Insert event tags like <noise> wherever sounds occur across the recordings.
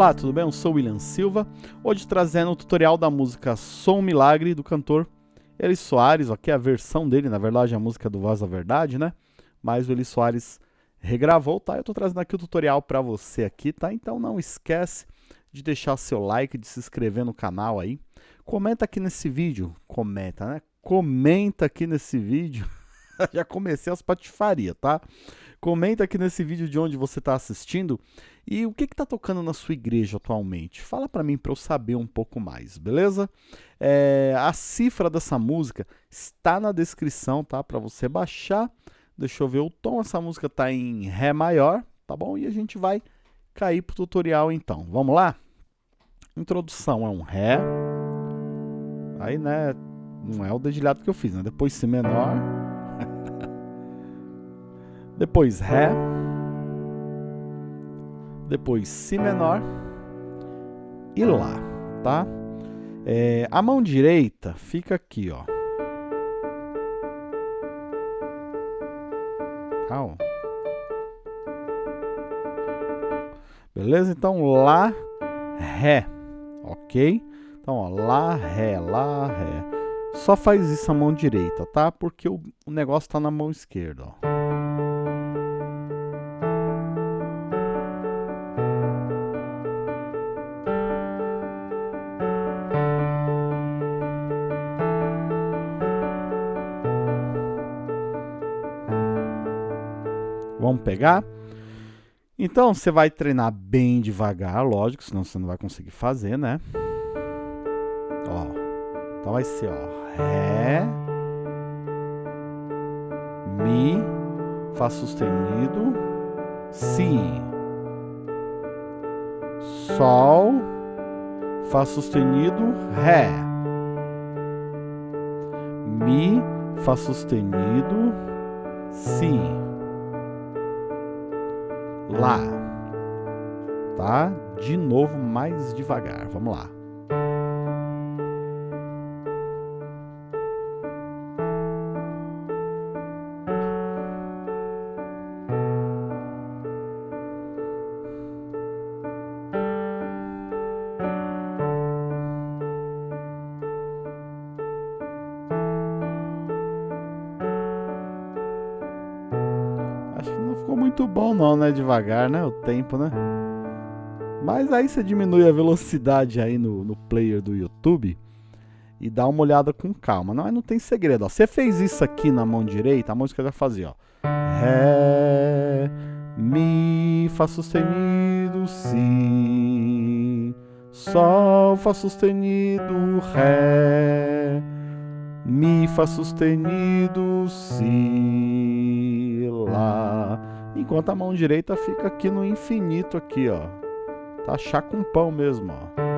Olá, tudo bem? Eu sou William Silva, hoje trazendo o tutorial da música Som Milagre do cantor Eli Soares, aqui é a versão dele, na verdade a música do Voz da Verdade, né? Mas o Eli Soares regravou, tá? Eu tô trazendo aqui o tutorial para você aqui, tá? Então não esquece de deixar seu like, de se inscrever no canal aí. Comenta aqui nesse vídeo, comenta, né? Comenta aqui nesse vídeo. <laughs> Já comecei as patifarias, tá? Comenta aqui nesse vídeo de onde você está assistindo e o que está tocando na sua igreja atualmente. Fala para mim para eu saber um pouco mais, beleza? É, a cifra dessa música está na descrição, tá? Para você baixar. Deixa eu ver o tom. Essa música está em Ré maior, tá bom? E a gente vai cair para o tutorial então. Vamos lá? Introdução é um Ré. Aí, né? Não é o dedilhado que eu fiz, né? Depois Si menor. <laughs> Depois Ré. Depois Si menor. E Lá, tá? É, a mão direita fica aqui, ó. Tá, ó. Beleza? Então, Lá, Ré, ok? Então, ó, Lá, Ré, Lá, Ré. Só faz isso a mão direita, tá? Porque o, o negócio tá na mão esquerda, ó. Pegar? Então, você vai treinar bem devagar, lógico, senão você não vai conseguir fazer, né? Ó, então vai ser, ó, Ré, Mi, Fá sustenido, Si, Sol, Fá sustenido, Ré, Mi, Fá sustenido, Si. Lá. Tá? De novo, mais devagar. Vamos lá. Bom não, né? Devagar, né? O tempo, né? Mas aí você diminui a velocidade aí no, no player do YouTube e dá uma olhada com calma. Não, não tem segredo. Você fez isso aqui na mão direita, a música vai fazer, ó. Ré, Mi, Fá sustenido, Si, Sol, Fá sustenido, Ré, Mi, Fá sustenido, Si, Lá. Enquanto a mão direita fica aqui no infinito aqui, ó. Tá chá com pão mesmo, ó.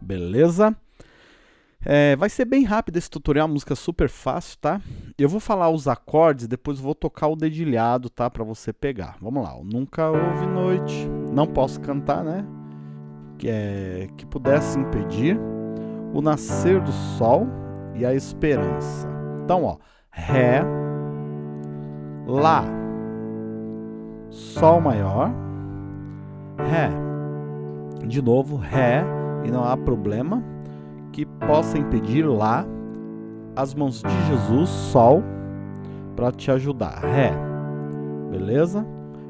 Beleza? É, vai ser bem rápido esse tutorial, música super fácil, tá? Eu vou falar os acordes, depois vou tocar o dedilhado, tá? Pra você pegar. Vamos lá. Nunca houve noite. Não posso cantar, né? Que, é, que pudesse impedir o nascer do sol e a esperança. Então, ó. Ré. Lá. Sol maior. Ré. De novo, Ré. E não há problema que possa impedir lá as mãos de Jesus, Sol, para te ajudar. Ré. Beleza?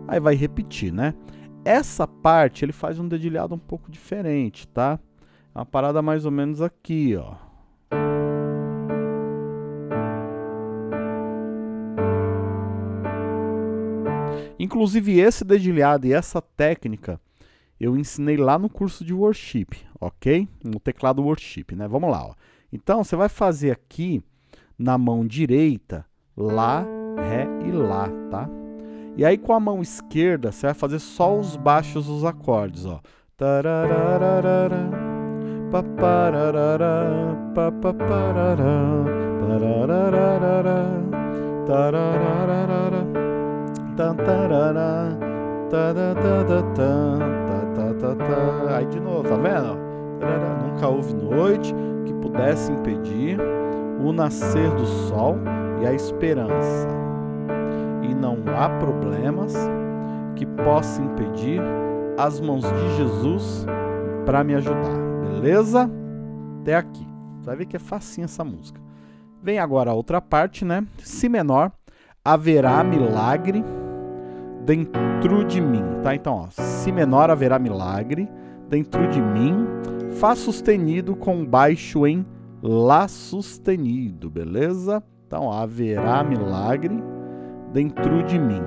Aí vai repetir, né? Essa parte ele faz um dedilhado um pouco diferente, tá? É uma parada mais ou menos aqui, ó. Inclusive esse dedilhado e essa técnica eu ensinei lá no curso de worship, ok? No teclado worship, né? Vamos lá, ó. Então, você vai fazer aqui na mão direita, Lá, Ré e Lá, tá? E aí com a mão esquerda, você vai fazer só os baixos dos acordes, ó. Aí de novo, tá vendo? Nunca houve noite que pudesse impedir o nascer do sol e a esperança. E não há problemas que possam impedir as mãos de Jesus para me ajudar. Beleza? Até aqui. Você vai ver que é facinho essa música. Vem agora a outra parte, né? Si menor, haverá milagre dentro de mim, tá? Então, ó, si menor haverá milagre dentro de mim, fá sustenido com baixo em lá sustenido, beleza? Então, haverá milagre dentro de mim.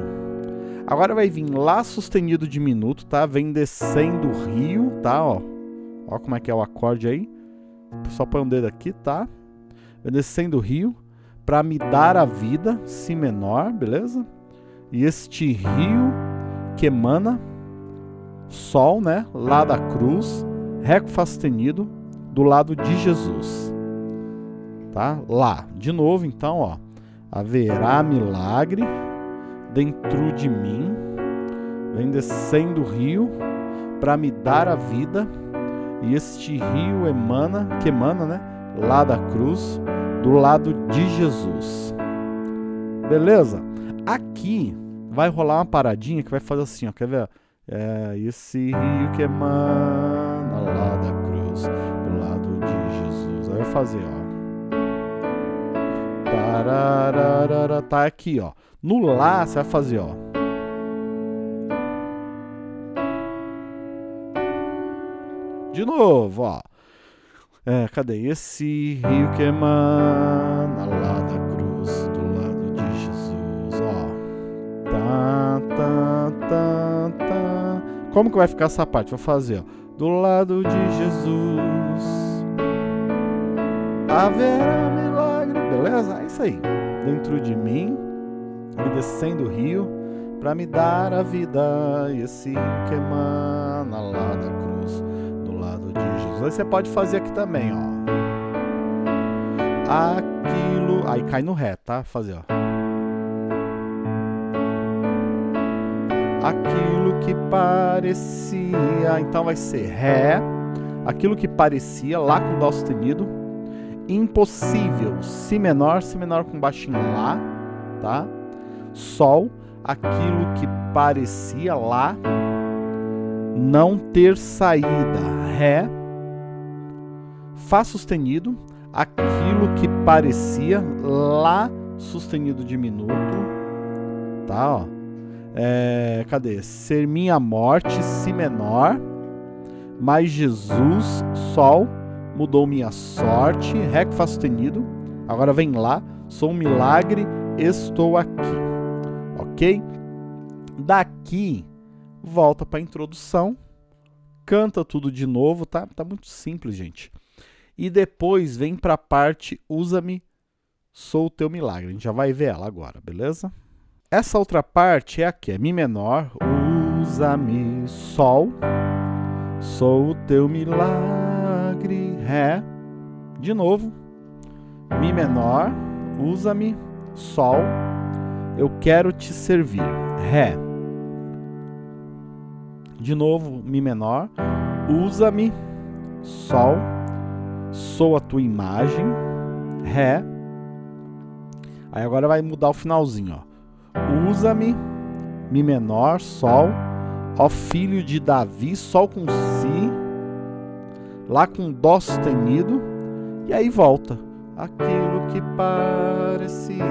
Agora vai vir lá sustenido diminuto, tá? Vem descendo o rio, tá? Ó, ó como é que é o acorde aí. Só põe um dedo aqui, tá? Vem descendo o rio para me dar a vida, si menor, beleza? E este rio que emana sol, né? Lá da cruz, ré sustenido do lado de Jesus. Tá? Lá, de novo, então, ó. Haverá milagre dentro de mim, vem descendo o rio para me dar a vida, e este rio emana, que emana, né? Lá da cruz, do lado de Jesus. Beleza? Aqui vai rolar uma paradinha que vai fazer assim, ó. Quer ver? É esse rio que emana fazer, ó. Tá aqui, ó. No Lá, você vai fazer, ó. De novo, ó. É, cadê? Esse rio que emana lá da cruz, do lado de Jesus, ó. Tá, tá, tá, tá. Como que vai ficar essa parte? Vou fazer, ó. Do lado de Jesus. Haverá milagre. Beleza? É isso aí. Dentro de mim me descendo o rio para me dar a vida. E rio que emana lá da cruz, do lado de Jesus. Você pode fazer aqui também, ó. Aquilo. Aí cai no ré, tá? Fazer, ó. Aquilo que parecia. Então vai ser ré. Aquilo que parecia, lá com dó sustenido. Impossível. Si menor, si menor com baixinho lá, tá? Sol, aquilo que parecia lá não ter saída. Ré, Fá sustenido, aquilo que parecia lá sustenido diminuto, tá? Ó. É, cadê? Ser minha morte, si menor, mas Jesus, Sol, mudou minha sorte, Fá sustenido. Agora vem lá, sou um milagre, estou aqui ok? Daqui, volta para a introdução, canta tudo de novo, tá? Tá muito simples, gente. E depois vem para a parte usa-me, sou o teu milagre. A gente já vai ver ela agora, beleza? Essa outra parte é aqui, é Mi menor, usa-me, Sol, sou o teu milagre, Ré, de novo, Mi menor, usa-me, Sol, eu quero te servir. Ré. De novo, Mi menor. Usa-me. Sol. Sou a tua imagem. Ré. Aí agora vai mudar o finalzinho, ó. Usa-me. Mi menor, Sol. Ó filho de Davi, Sol com Si. Lá com Dó sustenido. E aí volta. Aquilo que parecia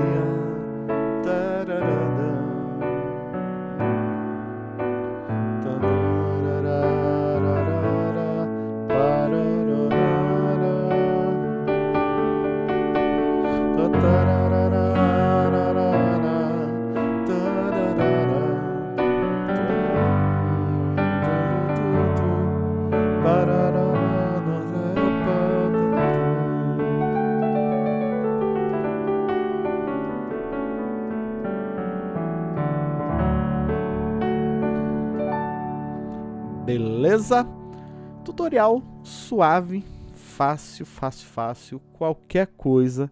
Beleza? Tutorial suave, fácil, fácil, fácil, qualquer coisa.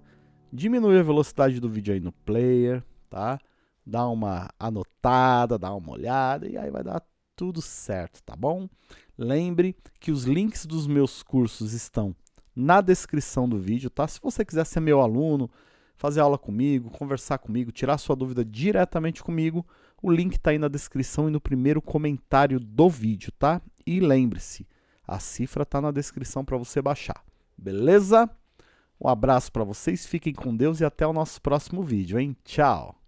Diminui a velocidade do vídeo aí no player, tá? dá uma anotada, dá uma olhada e aí vai dar tudo certo, tá bom? Lembre que os links dos meus cursos estão na descrição do vídeo, tá? Se você quiser ser meu aluno, fazer aula comigo, conversar comigo, tirar sua dúvida diretamente comigo, o link está aí na descrição e no primeiro comentário do vídeo, tá? E lembre-se, a cifra está na descrição para você baixar, beleza? Um abraço para vocês, fiquem com Deus e até o nosso próximo vídeo, hein? Tchau!